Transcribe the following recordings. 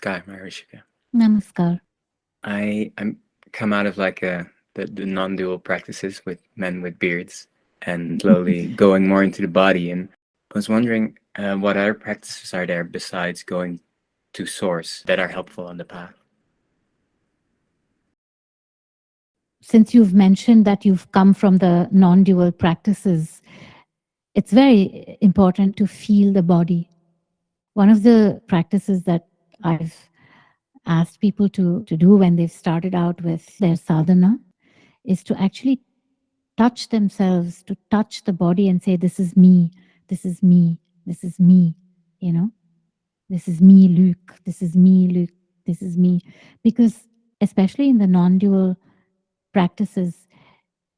Namaskar, Maharishika. Namaskar. I I'm come out of like a the, the non-dual practices with men with beards and slowly going more into the body and I was wondering uh, what other practices are there besides going to source that are helpful on the path? Since you've mentioned that you've come from the non-dual practices, it's very important to feel the body. One of the practices that I've asked people to, to do when they've started out with their sadhana is to actually touch themselves, to touch the body and say, this is me, this is me, this is me, you know, this is me, Luke, this is me, Luke, this is me. Because especially in the non-dual practices,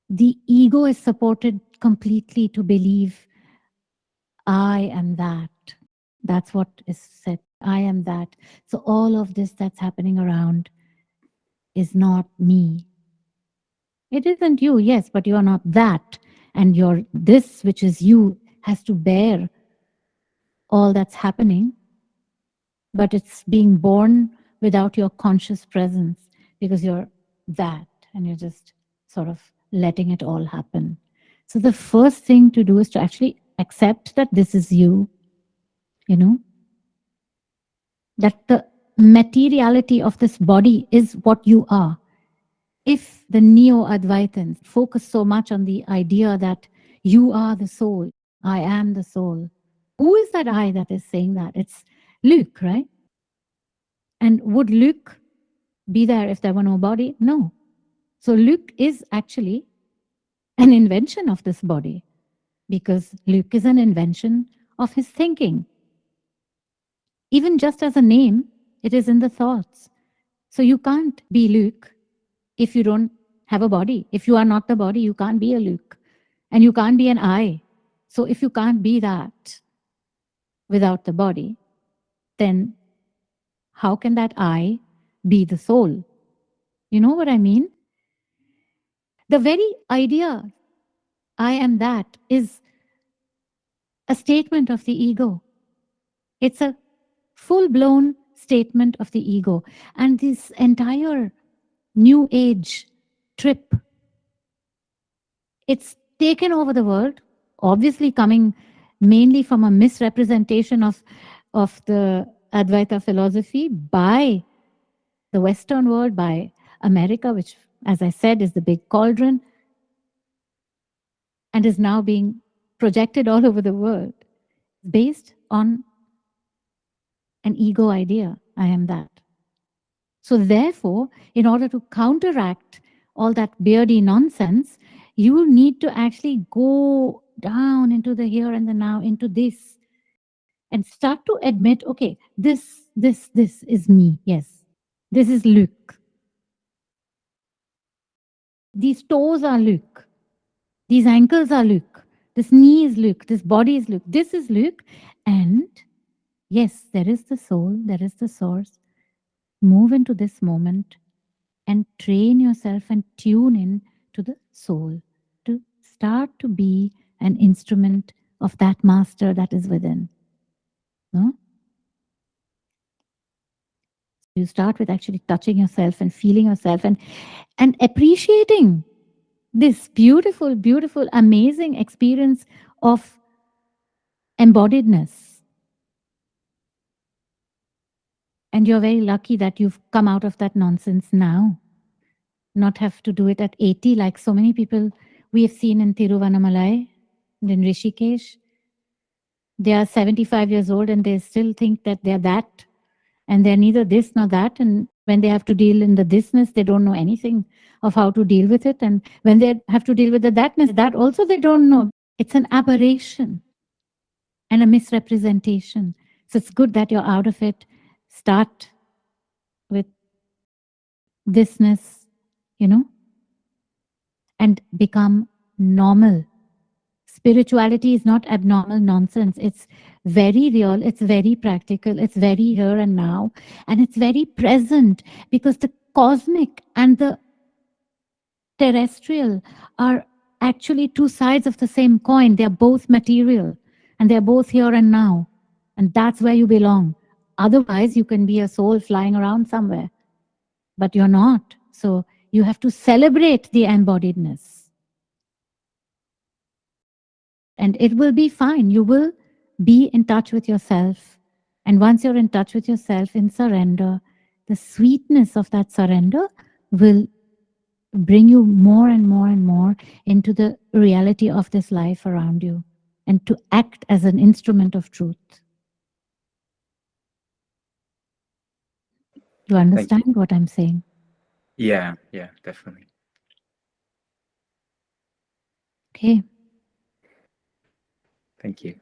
the ego is supported completely to believe, I am that. That's what is said. I am that. So all of this that's happening around is not me. It isn't you, yes, but you are not that. And your this, which is you, has to bear all that's happening, but it's being born without your conscious presence because you're that and you're just sort of letting it all happen. So the first thing to do is to actually accept that this is you, you know, that the materiality of this body is what you are. If the Neo-Advaitins focus so much on the idea that you are the soul, I am the soul. Who is that I that is saying that? It's Luke, right? And would Luke be there if there were no body? No. So Luke is actually an invention of this body because Luke is an invention of his thinking. Even just as a name, it is in the thoughts. So you can't be Luke if you don't have a body. If you are not the body, you can't be a Luke. And you can't be an I. So if you can't be that without the body, then how can that I be the soul? You know what I mean? The very idea, I am that, is a statement of the ego. It's a full-blown statement of the ego. And this entire new age trip, it's taken over the world obviously coming mainly from a misrepresentation of, of the Advaita philosophy by the Western world, by America, which, as I said, is the big cauldron, and is now being projected all over the world, based on an ego idea, I am that. So therefore, in order to counteract all that beardy nonsense, you need to actually go down into the here and the now, into this, and start to admit, okay, this, this, this is me. Yes, this is Luke. These toes are Luke. These ankles are Luke. This knee is Luke. This body is Luke. This is Luke. And yes, there is the soul. There is the source. Move into this moment and train yourself and tune in to the soul to start to be an instrument of that master that is within. No? You start with actually touching yourself and feeling yourself and, and appreciating this beautiful, beautiful, amazing experience of embodiedness. And you're very lucky that you've come out of that nonsense now. Not have to do it at 80 like so many people we have seen in Tiruvannamalai and in Rishikesh. They are 75 years old and they still think that they're that. And they're neither this nor that. And when they have to deal in the thisness, they don't know anything of how to deal with it. And when they have to deal with the thatness, that also they don't know. It's an aberration and a misrepresentation. So it's good that you're out of it. Start with thisness, you know, and become normal Spirituality is not abnormal nonsense. It's very real. It's very practical. It's very here and now. And it's very present because the cosmic and the terrestrial are actually two sides of the same coin. They're both material and they're both here and now. And that's where you belong. Otherwise, you can be a soul flying around somewhere, but you're not. So you have to celebrate the embodiedness. And it will be fine. You will be in touch with yourself. And once you're in touch with yourself in surrender, the sweetness of that surrender will bring you more and more and more into the reality of this life around you and to act as an instrument of truth. You understand you. what I'm saying? Yeah, yeah, definitely. Okay. Thank you.